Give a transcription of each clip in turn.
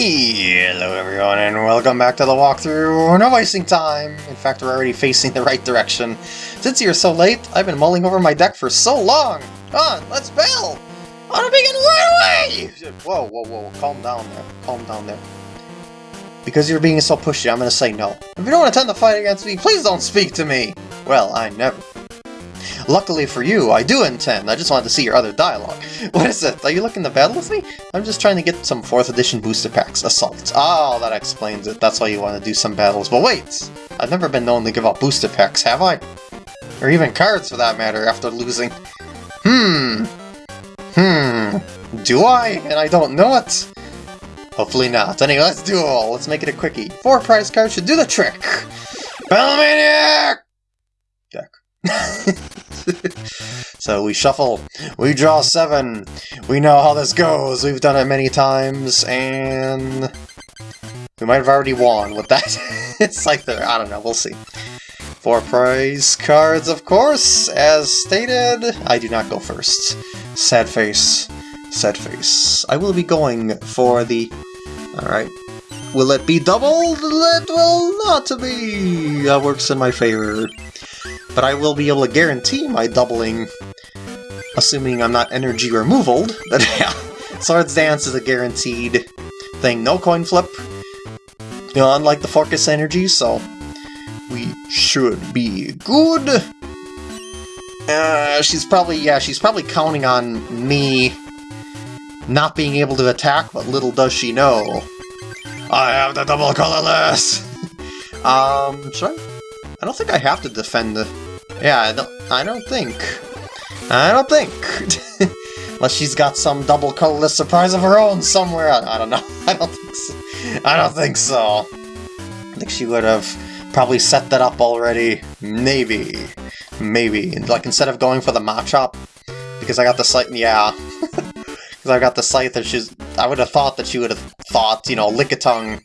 Hello everyone and welcome back to the walkthrough. No wasting time. In fact, we're already facing the right direction. Since you're so late, I've been mulling over my deck for so long. Come on, let's bail! On a begin right away! Whoa, whoa, whoa, calm down there. Calm down there. Because you're being so pushy, I'm gonna say no. If you don't intend to fight against me, please don't speak to me! Well, I never. Luckily for you, I do intend. I just wanted to see your other dialogue. What is it? Are you looking to battle with me? I'm just trying to get some 4th edition booster packs. Assault. Oh, that explains it. That's why you want to do some battles. But wait! I've never been known to give out booster packs, have I? Or even cards, for that matter, after losing. Hmm. Hmm. Do I? And I don't know it? Hopefully not. Anyway, let's do all. Let's make it a quickie. Four prize cards should do the trick. Battlemaniac! Deck. so we shuffle, we draw seven, we know how this goes, we've done it many times, and we might have already won with that. it's like the, I don't know, we'll see. Four prize cards, of course, as stated. I do not go first. Sad face, sad face. I will be going for the, alright. Will it be doubled? It will not be! That works in my favor but I will be able to guarantee my doubling, assuming I'm not energy removal. But yeah, Swords Dance is a guaranteed thing. No coin flip, you know, unlike the Focus Energy, so we should be good. Uh, she's probably, yeah, she's probably counting on me not being able to attack, but little does she know. I have the double colorless! um, should I? I don't think I have to defend the yeah, I don't, I don't think. I don't think. Unless she's got some double colorless surprise of her own somewhere. I, I, don't know. I don't think so. I don't think so. I think she would have probably set that up already. Maybe. Maybe. Like, instead of going for the Machop, because I got the site, yeah. Because I got the site that she's... I would have thought that she would have thought, you know, Lickitung.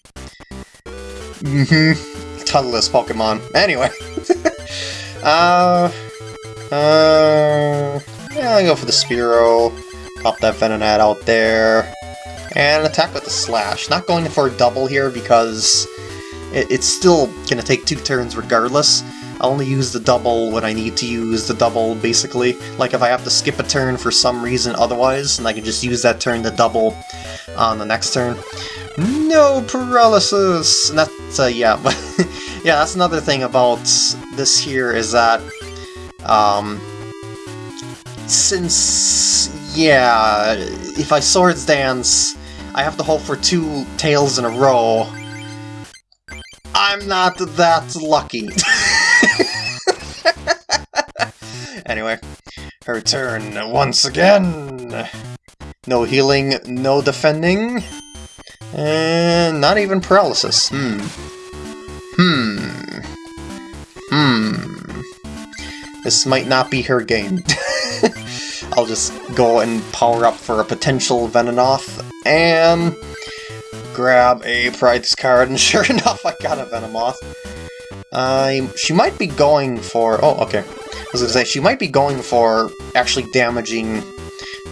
Mm-hmm. Colorless Pokemon. Anyway. Uh, uh, yeah, I'll go for the Spearow, pop that Venonat out there, and attack with the Slash. Not going for a double here because it, it's still going to take two turns regardless. I'll only use the double when I need to use the double, basically. Like if I have to skip a turn for some reason otherwise, and I can just use that turn to double on the next turn. No paralysis! And that's, uh, yeah, but yeah, that's another thing about this here is that, um, since, yeah, if I Swords Dance, I have to hold for two tails in a row. I'm not that lucky. anyway, her turn once again. No healing, no defending. And not even paralysis. Hmm. Hmm. Hmm. This might not be her game. I'll just go and power up for a potential Venomoth, and grab a prize card, and sure enough, I got a Venomoth. Uh, she might be going for... Oh, okay. I was gonna say, she might be going for actually damaging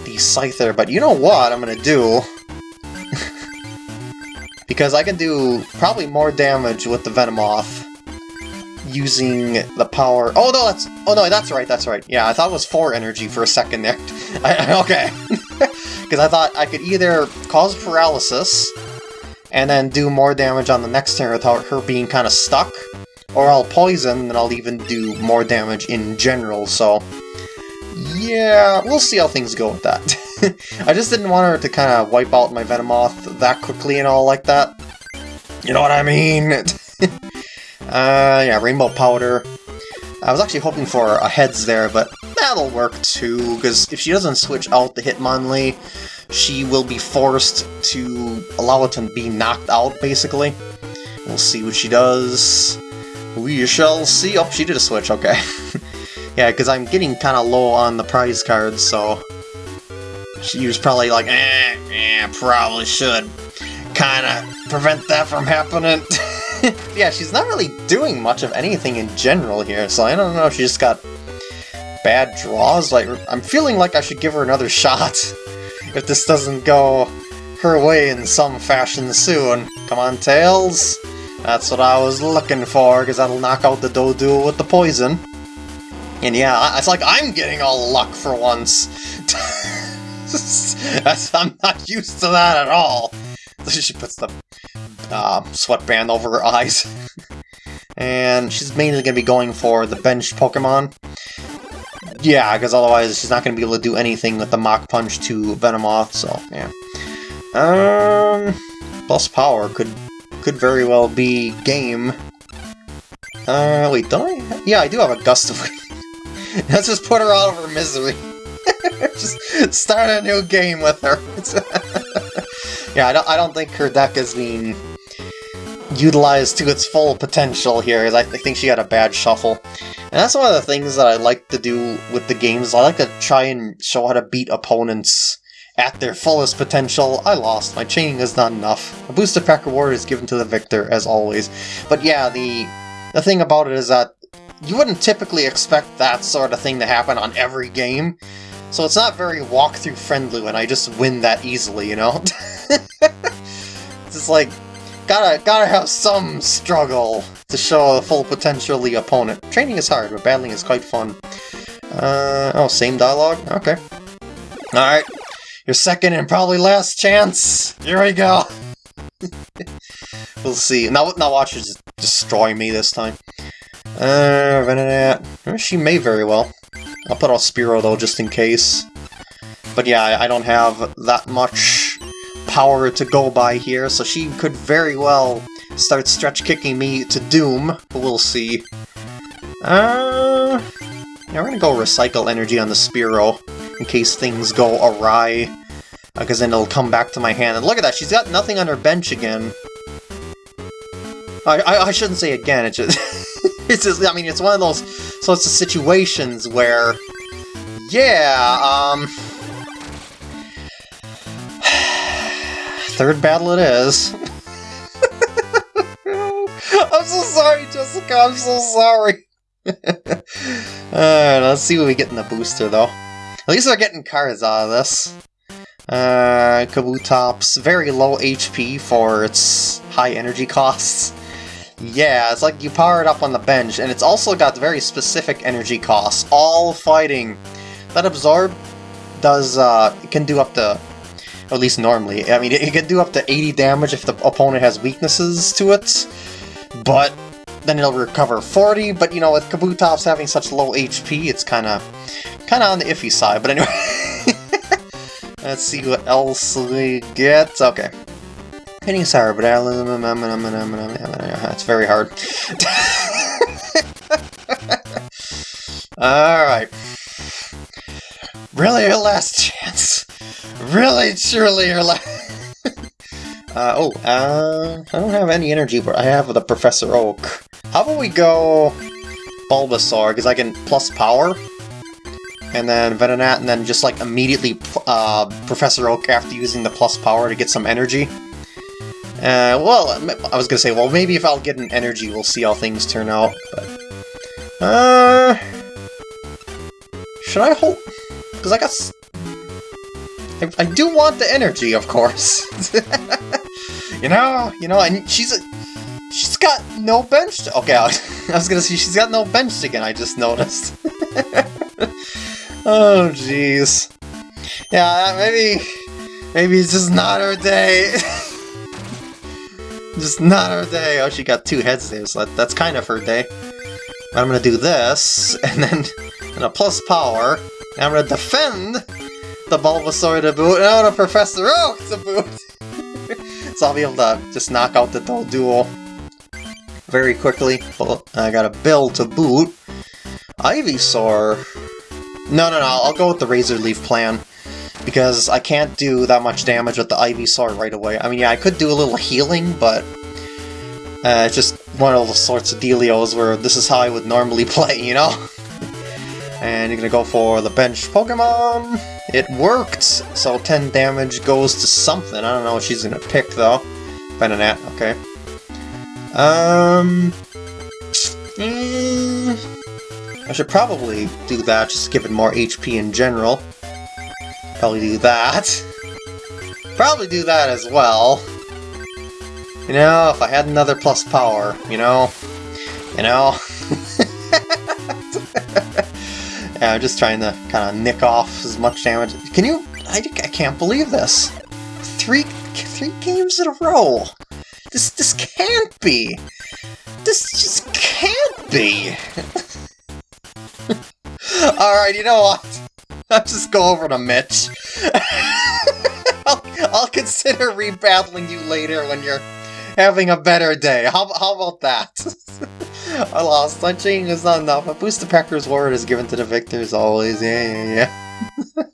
the Scyther, but you know what I'm gonna do? because I can do probably more damage with the Venomoth using the power... Oh, no, that's... Oh, no, that's right, that's right. Yeah, I thought it was 4 energy for a second there. I, okay. Because I thought I could either cause paralysis and then do more damage on the next turn without her being kind of stuck, or I'll poison and I'll even do more damage in general, so... Yeah, we'll see how things go with that. I just didn't want her to kind of wipe out my Venomoth that quickly and all like that. You know what I mean? Uh, yeah, Rainbow Powder. I was actually hoping for a Heads there, but that'll work too, because if she doesn't switch out the Hitmonlee, she will be forced to allow it to be knocked out, basically. We'll see what she does. We shall see. Oh, she did a switch, okay. yeah, because I'm getting kind of low on the prize cards, so she was probably like, eh, eh, probably should kind of prevent that from happening. yeah, she's not really doing much of anything in general here, so I don't know if she just got bad draws. Like, I'm feeling like I should give her another shot if this doesn't go her way in some fashion soon. Come on, Tails. That's what I was looking for, because that'll knock out the Doduo with the poison. And yeah, it's like I'm getting all luck for once. I'm not used to that at all. she puts the uh, sweatband over her eyes. and she's mainly going to be going for the bench Pokemon. Yeah, because otherwise she's not going to be able to do anything with the Mach Punch to Venomoth, so yeah. Um, plus power could could very well be game. Uh, wait, don't I? Yeah, I do have a Gust of wind. Let's just put her out of her misery. just start a new game with her. yeah, I don't, I don't think her deck is being utilized to its full potential here. I think she had a bad shuffle. And that's one of the things that I like to do with the games. I like to try and show how to beat opponents at their fullest potential. I lost. My chaining is not enough. A booster pack reward is given to the victor, as always. But yeah, the the thing about it is that you wouldn't typically expect that sort of thing to happen on every game. So it's not very walkthrough friendly when I just win that easily, you know? it's just like, gotta, gotta have some struggle to show the full potential of the opponent. Training is hard, but battling is quite fun. Uh, oh, same dialogue? Okay. Alright, your second and probably last chance. Here we go. we'll see. Now, now watch her destroy me this time. Uh, Venonat. She may very well. I'll put out Spearow though, just in case. But yeah, I don't have that much power to go by here, so she could very well start stretch kicking me to doom, but we'll see. Uh, yeah, we're gonna go recycle energy on the Spearow in case things go awry, because then it'll come back to my hand. And look at that, she's got nothing on her bench again. I, I, I shouldn't say again, it's just, it's just, I mean, it's one of those sorts of situations where, yeah, um... Third battle it is. I'm so sorry, Jessica, I'm so sorry. Alright, let's see what we get in the booster, though. At least we're getting cards out of this. Uh, Kabutops, very low HP for its high energy costs. Yeah, it's like you power it up on the bench, and it's also got very specific energy costs. All fighting. That Absorb does, uh, can do up to, at least normally, I mean, it, it can do up to 80 damage if the opponent has weaknesses to it, but then it'll recover 40, but you know, with Kabutops having such low HP, it's kind of kind of on the iffy side, but anyway. Let's see what else we get. Okay. Hitting sour, but it's very hard. Alright. Really your last chance? Really, truly your last... uh, oh, uh, I don't have any energy, but I have the Professor Oak. How about we go Bulbasaur, because I can plus power? And then Venonat, and then just like immediately uh, Professor Oak after using the plus power to get some energy. Uh, well, I was gonna say, well, maybe if I'll get an energy, we'll see how things turn out, but... Uh... Should I hold... Because I got... I, I do want the energy, of course. you know, you know, and she's a... She's got no bench... To, Okay, I was gonna say, she's got no bench again, I just noticed. oh, jeez. Yeah, uh, maybe... Maybe it's just not her day. Just not her day. Oh, she got two heads there, so that, that's kind of her day. I'm gonna do this, and then and a plus power, and I'm gonna defend the Bulbasaur to boot, and I'm Professor Oak to boot! so I'll be able to just knock out the Doduo very quickly. Well, I got a Bill to boot. Ivysaur... No, no, no, I'll go with the Razor Leaf plan because I can't do that much damage with the Ivysaur right away. I mean, yeah, I could do a little healing, but uh, it's just one of those sorts of dealios where this is how I would normally play, you know? And you're gonna go for the bench Pokemon. It worked! So 10 damage goes to something. I don't know what she's gonna pick, though. Venonat, okay. Um... Mm, I should probably do that, just give it more HP in general probably do that. probably do that as well. You know, if I had another plus power, you know? You know? Yeah, I'm just trying to kind of nick off as much damage. Can you... I, I can't believe this. Three, three games in a row. This, this can't be. This just can't be. Alright, you know what? I'll just go over to Mitch. I'll, I'll consider rebattling you later when you're having a better day. How, how about that? I lost. Punching is not enough. A boost to Pecker's word is given to the victors always. Yeah, yeah, yeah.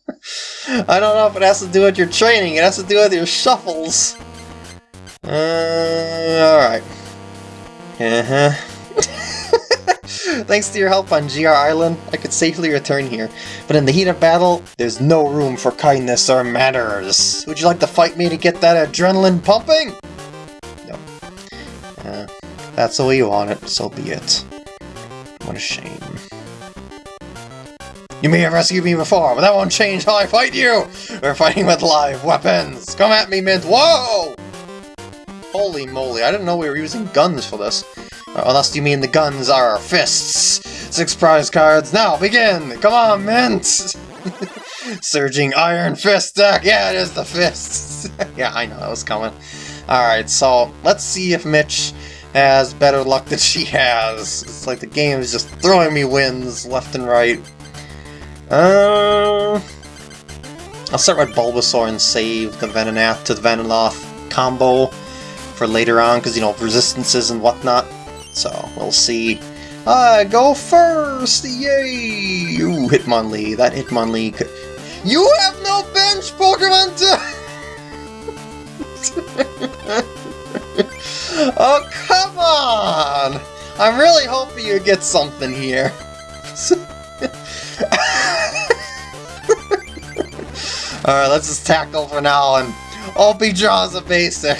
I don't know if it has to do with your training. It has to do with your shuffles. Uh, alright. Uh-huh. Thanks to your help on GR Island, I could safely return here. But in the heat of battle, there's no room for kindness or manners. Would you like to fight me to get that adrenaline pumping? Uh, that's the way you want it, so be it. What a shame. You may have rescued me before, but that won't change how I fight you! We're fighting with live weapons! Come at me, Mint! Whoa! Holy moly, I didn't know we were using guns for this. Unless you mean the guns are fists. Six prize cards, now begin! Come on, Mint! Surging Iron Fist deck! Yeah, it is the fists! yeah, I know that was coming. Alright, so let's see if Mitch has better luck than she has. It's like the game is just throwing me wins left and right. Uh, I'll start with Bulbasaur and save the Venonat to the Venomoth combo for later on, because, you know, resistances and whatnot. So, we'll see. I go first! Yay! Ooh, Hitmonlee. That Hitmonlee could... You have no bench Pokemon to... oh, on! I'm really hoping you get something here. Alright, let's just tackle for now and Opie draws a basic.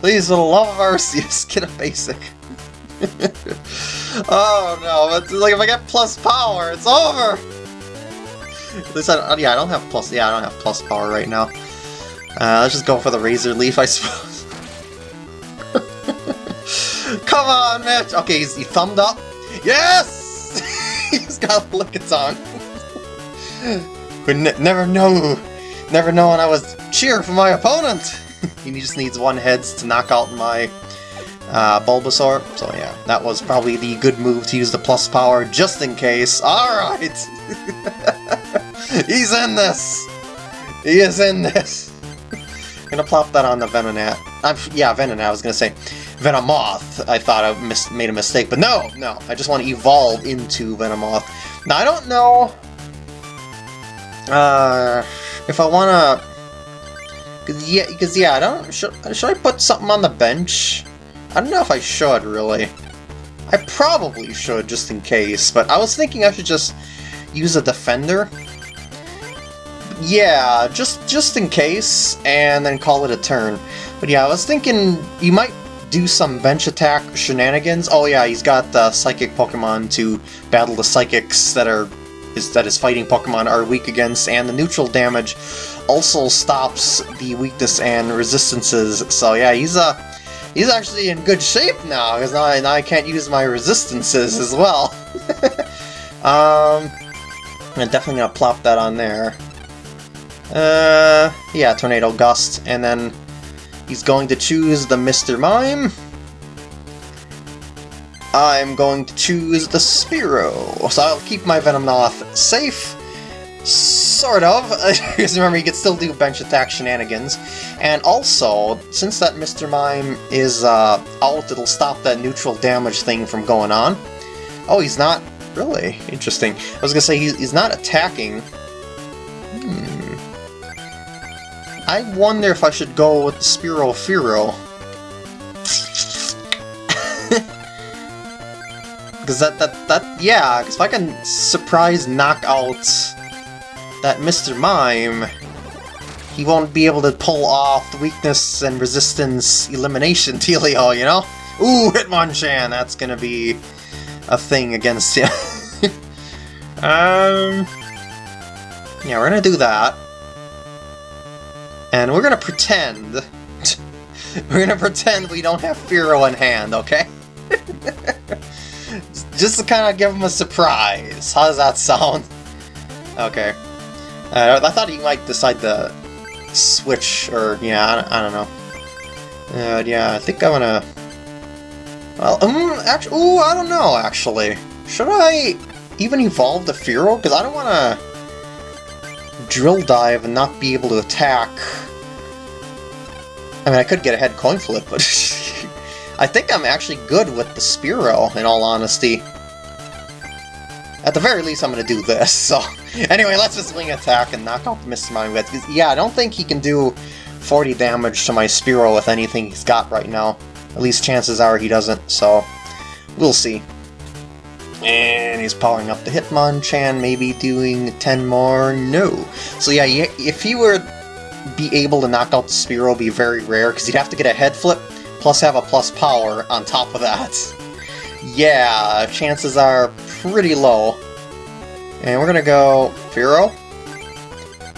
Please, for the love of Arceus, get a basic. oh no, it's like if I get plus power, it's over! At least I, yeah, I don't have plus, yeah, I don't have plus power right now. Uh, let's just go for the Razor Leaf, I suppose. Come on, Mitch! Okay, he's, he thumbed up. Yes! he's got Lickitung. Would ne never know, never know when I was cheer for my opponent! he just needs one heads to knock out my uh, Bulbasaur. So yeah, that was probably the good move to use the plus power just in case. Alright! He's in this! He is in this! Gonna plop that on the Venonat. I'm, yeah, Venonat, I was gonna say. Venomoth, I thought I made a mistake, but no, no, I just want to evolve into Venomoth. Now, I don't know uh, if I want to Cause yeah, cause yeah, I don't. Should, should I put something on the bench? I don't know if I should really. I probably should just in case, but I was thinking I should just use a defender. Yeah, just just in case, and then call it a turn. But yeah, I was thinking you might do some bench attack shenanigans. Oh yeah, he's got the psychic Pokemon to battle the psychics that are is that his fighting Pokemon are weak against, and the neutral damage also stops the weakness and resistances. So yeah, he's uh, he's actually in good shape now, because now, now I can't use my resistances as well. um, I'm definitely gonna plop that on there. Uh, yeah, Tornado Gust, and then he's going to choose the Mr. Mime. I'm going to choose the Spearow, so I'll keep my Venomoth safe. Sort of, because remember, you can still do bench attack shenanigans. And also, since that Mr. Mime is uh, out, it'll stop that neutral damage thing from going on. Oh, he's not? Really? Interesting. I was gonna say, he's, he's not attacking. I wonder if I should go with the Spearow Fearow. Because that, that, that, yeah, because if I can surprise knock out that Mr. Mime, he won't be able to pull off the weakness and resistance elimination dealio, you know? Ooh, Hitmonchan, that's gonna be a thing against him. um, yeah, we're gonna do that. And we're gonna pretend... we're gonna pretend we don't have Fearow in hand, okay? Just to kind of give him a surprise. How does that sound? Okay. Uh, I thought he might decide to switch, or, yeah, I, I don't know. Uh, yeah, I think I'm gonna... Well, um, actually, ooh, I don't know, actually. Should I even evolve the Fearow? Because I don't want to drill dive and not be able to attack. I mean, I could get a head coin flip, but I think I'm actually good with the Spearow, in all honesty. At the very least, I'm going to do this, so... Anyway, let's just wing attack and knock out the Mr. Mime with. Yeah, I don't think he can do 40 damage to my Spearow with anything he's got right now. At least chances are he doesn't, so we'll see. And he's powering up the Hitmonchan, maybe doing 10 more? No. So yeah, if he were be able to knock out the Spearow, be very rare, because he'd have to get a head flip, plus have a plus power on top of that. Yeah, chances are pretty low. And we're gonna go Fearow.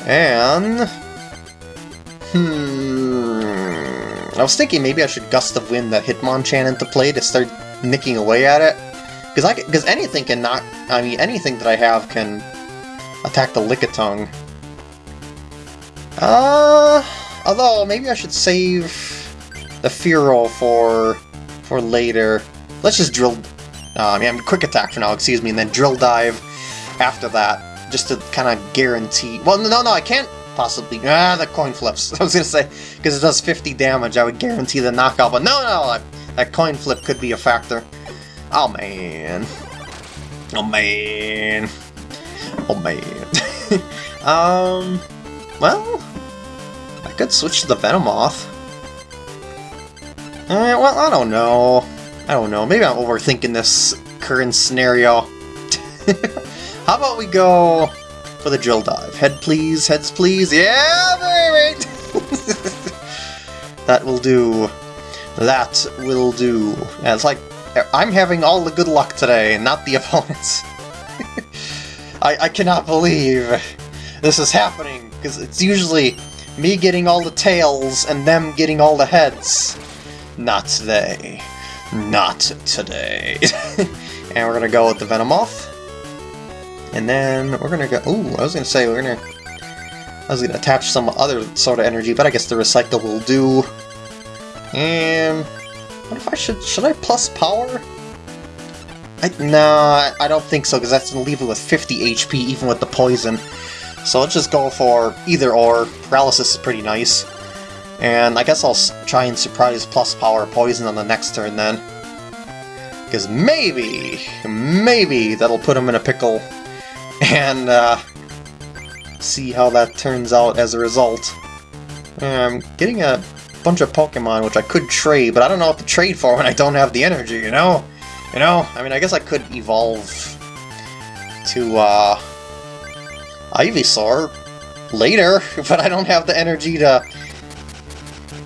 And... Hmm... I was thinking maybe I should Gust of Wind that Hitmonchan into play to start nicking away at it. Because I because anything can knock... I mean, anything that I have can attack the Lickitung. Uh... Although, maybe I should save the Fearow for for later. Let's just drill... Uh, I mean, quick attack for now, excuse me, and then drill dive after that, just to kind of guarantee... Well, no, no, I can't possibly... Ah, the coin flips. I was to say, because it does 50 damage, I would guarantee the knockout, but no, no, that coin flip could be a factor. Oh, man. Oh, man. Oh, man. um, well, I could switch to the Venomoth. Eh, well, I don't know. I don't know. Maybe I'm overthinking this current scenario. How about we go for the drill dive? Head please, heads please. Yeah, baby! that will do. That will do. Yeah, it's like I'm having all the good luck today, not the opponents. I, I cannot believe this is happening, because it's usually me getting all the tails and them getting all the heads. Not today. Not today. and we're gonna go with the Venomoth. And then we're gonna go... Ooh, I was gonna say we're gonna... I was gonna attach some other sort of energy, but I guess the recycle will do. And... What if I should... Should I plus power? I, nah, I don't think so, because that's gonna leave it with 50 HP, even with the poison. So let's just go for either or. Paralysis is pretty nice. And I guess I'll try and surprise plus power poison on the next turn then. Because maybe, maybe that'll put him in a pickle and uh, see how that turns out as a result. I'm getting a bunch of Pokemon which I could trade, but I don't know what to trade for when I don't have the energy, you know? You know, I mean, I guess I could evolve to uh, Ivysaur later, but I don't have the energy to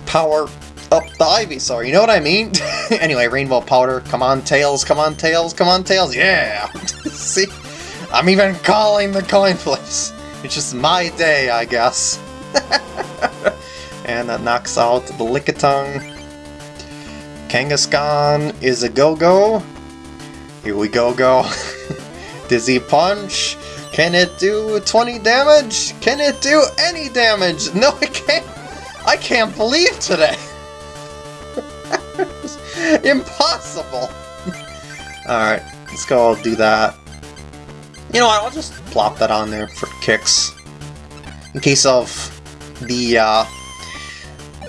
power up the Ivysaur, you know what I mean? anyway, Rainbow Powder, come on Tails, come on Tails, come on Tails, yeah! See? I'm even calling the coin flips. It's just my day, I guess. And that knocks out the Lickitung. Kangaskhan is a go-go. Here we go go. Dizzy Punch. Can it do 20 damage? Can it do any damage? No, it can't. I can't believe today. Impossible. Alright, let's go do that. You know what, I'll just plop that on there for kicks. In case of the, uh,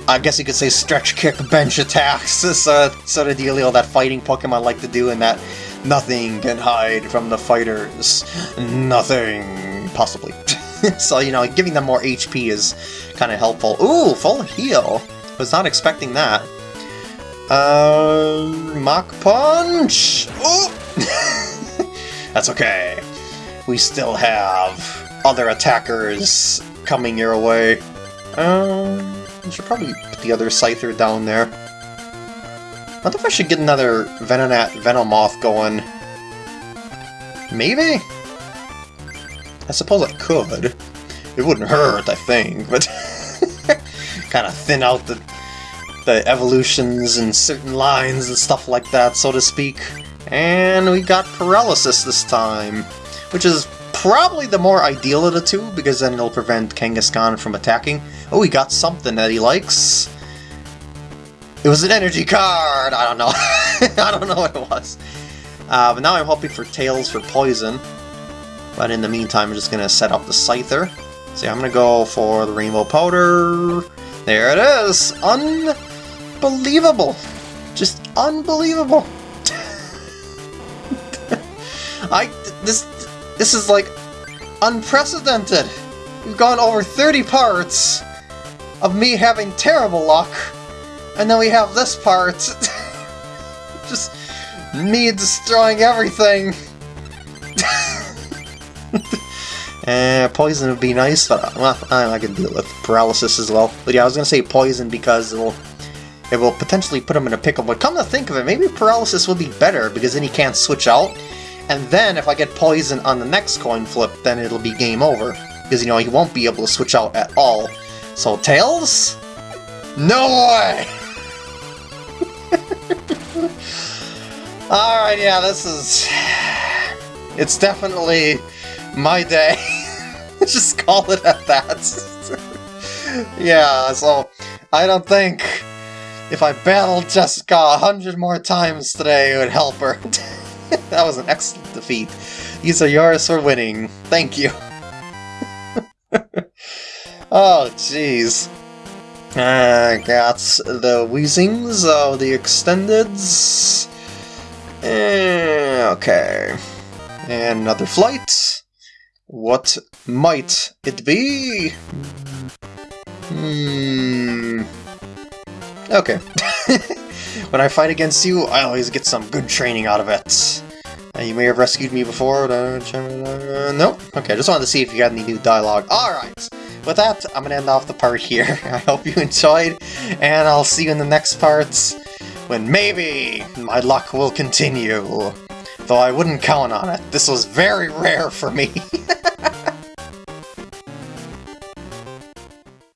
I guess you could say stretch kick bench attacks, this uh, sort of dealio that fighting Pokemon like to do, and that nothing can hide from the fighters. Nothing, possibly. so, you know, giving them more HP is kind of helpful. Ooh, full heal! Was not expecting that. Uh, Mach Punch! Ooh! That's okay we still have other attackers coming your way. Um, I should probably put the other Scyther down there. I wonder if I should get another Venonat Venomoth going. Maybe? I suppose I could. It wouldn't hurt, I think, but... kind of thin out the the evolutions and certain lines and stuff like that, so to speak. And we got paralysis this time, which is probably the more ideal of the two, because then it'll prevent Kangaskhan from attacking. Oh, he got something that he likes. It was an energy card! I don't know. I don't know what it was. Uh, but now I'm hoping for Tails for Poison. But in the meantime, I'm just going to set up the Scyther. So I'm going to go for the Rainbow Powder. There it is! Unbelievable! Just unbelievable! I... this... This is like unprecedented! We've gone over 30 parts of me having terrible luck, and then we have this part. Just me destroying everything. uh, poison would be nice, but well, I, can deal with paralysis as well. But yeah, I was gonna say poison because it'll it will potentially put him in a pickle. But come to think of it, maybe paralysis would be better because then he can't switch out. And then if I get poison on the next coin flip, then it'll be game over. Because, you know, he won't be able to switch out at all. So, Tails? No way! Alright, yeah, this is... It's definitely my day. Just call it at that. yeah, so I don't think if I battled Jessica a hundred more times today it would help her. that was an excellent defeat. These are yours for winning. Thank you. oh, jeez. I uh, got the Weezings of the Extendeds. Eh, okay. And another flight. What might it be? Hmm. Okay. when I fight against you, I always get some good training out of it. Uh, you may have rescued me before. Uh, nope. Okay, I just wanted to see if you got any new dialogue. Alright. With that, I'm to end off the part here. I hope you enjoyed, and I'll see you in the next parts when maybe my luck will continue. Though I wouldn't count on it. This was very rare for me.